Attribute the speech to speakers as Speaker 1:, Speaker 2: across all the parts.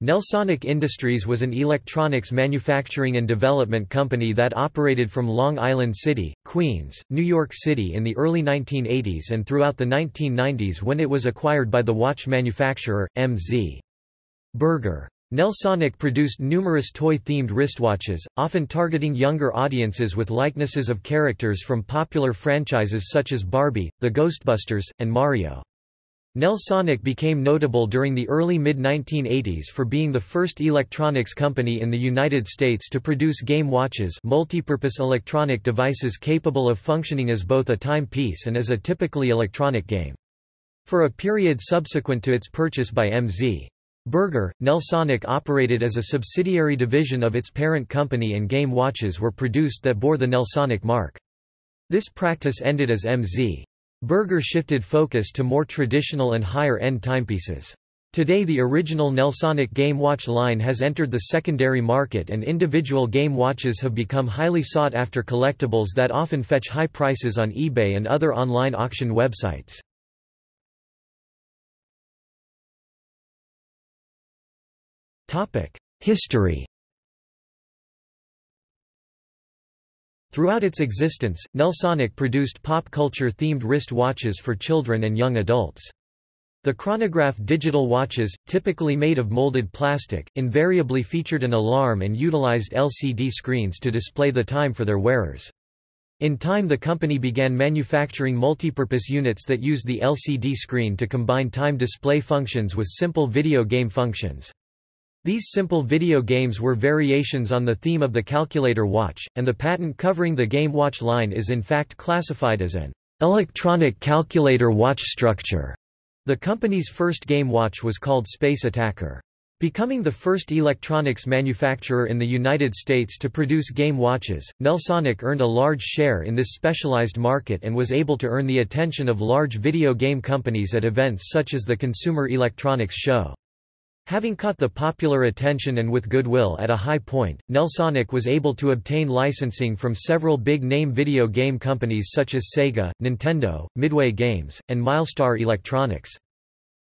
Speaker 1: Nelsonic Industries was an electronics manufacturing and development company that operated from Long Island City, Queens, New York City in the early 1980s and throughout the 1990s when it was acquired by the watch manufacturer, MZ. Berger. Nelsonic produced numerous toy-themed wristwatches, often targeting younger audiences with likenesses of characters from popular franchises such as Barbie, The Ghostbusters, and Mario. Nelsonic became notable during the early mid-1980s for being the first electronics company in the United States to produce game watches multipurpose electronic devices capable of functioning as both a timepiece and as a typically electronic game. For a period subsequent to its purchase by MZ. Berger, Nelsonic operated as a subsidiary division of its parent company and game watches were produced that bore the Nelsonic mark. This practice ended as MZ. Berger shifted focus to more traditional and higher-end timepieces. Today the original Nelsonic game watch line has entered the secondary market and individual game watches have become highly sought after collectibles that often fetch high prices on eBay and other online auction websites. History Throughout its existence, Nelsonic produced pop culture-themed wrist watches for children and young adults. The chronograph digital watches, typically made of molded plastic, invariably featured an alarm and utilized LCD screens to display the time for their wearers. In time the company began manufacturing multipurpose units that used the LCD screen to combine time display functions with simple video game functions. These simple video games were variations on the theme of the calculator watch, and the patent covering the Game Watch line is in fact classified as an electronic calculator watch structure. The company's first game watch was called Space Attacker. Becoming the first electronics manufacturer in the United States to produce game watches, Nelsonic earned a large share in this specialized market and was able to earn the attention of large video game companies at events such as the Consumer Electronics Show. Having caught the popular attention and with goodwill at a high point, Nelsonic was able to obtain licensing from several big-name video game companies such as Sega, Nintendo, Midway Games, and Mylstar Electronics.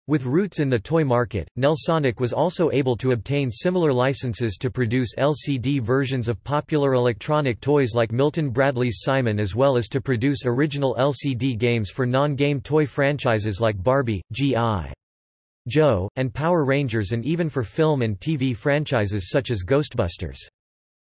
Speaker 1: With roots in the toy market, Nelsonic was also able to obtain similar licenses to produce LCD versions of popular electronic toys like Milton Bradley's Simon as well as to produce original LCD games for non-game toy franchises like Barbie, G.I. Joe, and Power Rangers and even for film and TV franchises such as Ghostbusters.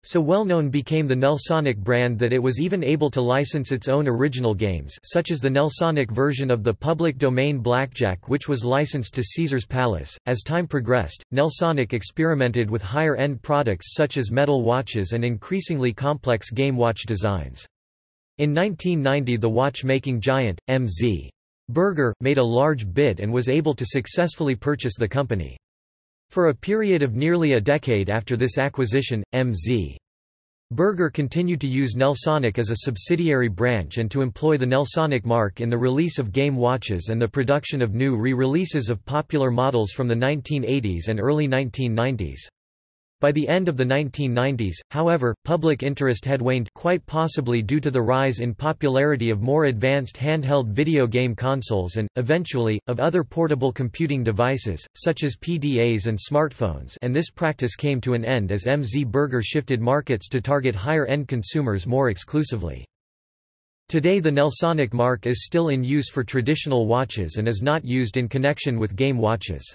Speaker 1: So well-known became the Nelsonic brand that it was even able to license its own original games such as the Nelsonic version of the public domain Blackjack which was licensed to Caesar's Palace. As time progressed, Nelsonic experimented with higher-end products such as metal watches and increasingly complex game watch designs. In 1990 the watch-making giant, MZ. Berger, made a large bid and was able to successfully purchase the company. For a period of nearly a decade after this acquisition, M.Z. Berger continued to use Nelsonic as a subsidiary branch and to employ the Nelsonic mark in the release of game watches and the production of new re-releases of popular models from the 1980s and early 1990s. By the end of the 1990s, however, public interest had waned quite possibly due to the rise in popularity of more advanced handheld video game consoles and, eventually, of other portable computing devices, such as PDAs and smartphones and this practice came to an end as MZ Berger shifted markets to target higher-end consumers more exclusively. Today the Nelsonic mark is still in use for traditional watches and is not used in connection with game watches.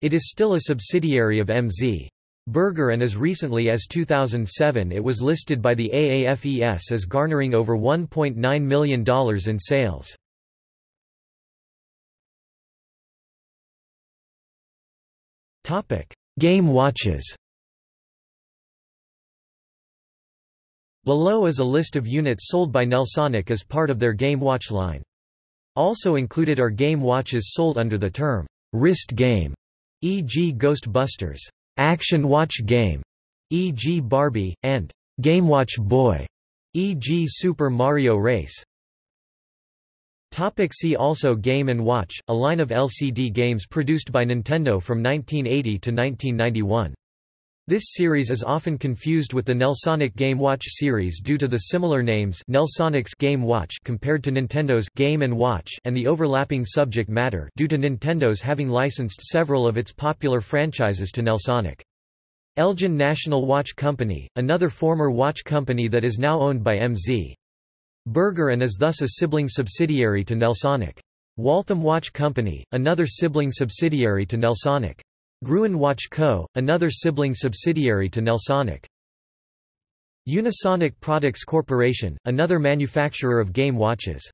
Speaker 1: It is still a subsidiary of MZ. Berger and as recently as 2007 it was listed by the AAFES as garnering over $1.9 million in sales. Game watches Below is a list of units sold by Nelsonic as part of their Game Watch line. Also included are game watches sold under the term, wrist game, e.g. Ghostbusters. Action Watch Game, e.g. Barbie, and Game Watch Boy, e.g. Super Mario Race. Topic see also Game & Watch, a line of LCD games produced by Nintendo from 1980 to 1991. This series is often confused with the Nelsonic Game Watch series due to the similar names Nelsonic's Game Watch compared to Nintendo's Game & Watch and the overlapping subject matter due to Nintendo's having licensed several of its popular franchises to Nelsonic. Elgin National Watch Company, another former watch company that is now owned by MZ. Berger and is thus a sibling subsidiary to Nelsonic. Waltham Watch Company, another sibling subsidiary to Nelsonic. Gruen Watch Co., another sibling subsidiary to Nelsonic. Unisonic Products Corporation, another manufacturer of game watches.